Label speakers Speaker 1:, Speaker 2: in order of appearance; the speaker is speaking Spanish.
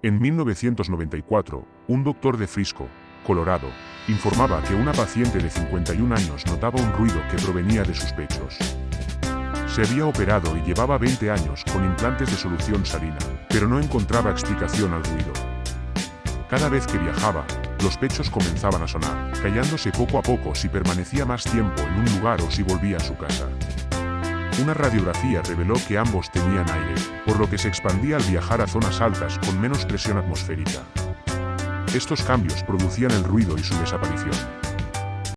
Speaker 1: En 1994, un doctor de Frisco, Colorado, informaba que una paciente de 51 años notaba un ruido que provenía de sus pechos. Se había operado y llevaba 20 años con implantes de solución salina, pero no encontraba explicación al ruido. Cada vez que viajaba, los pechos comenzaban a sonar, callándose poco a poco si permanecía más tiempo en un lugar o si volvía a su casa. Una radiografía reveló que ambos tenían aire, por lo que se expandía al viajar a zonas altas con menos presión atmosférica. Estos cambios producían el ruido y su desaparición.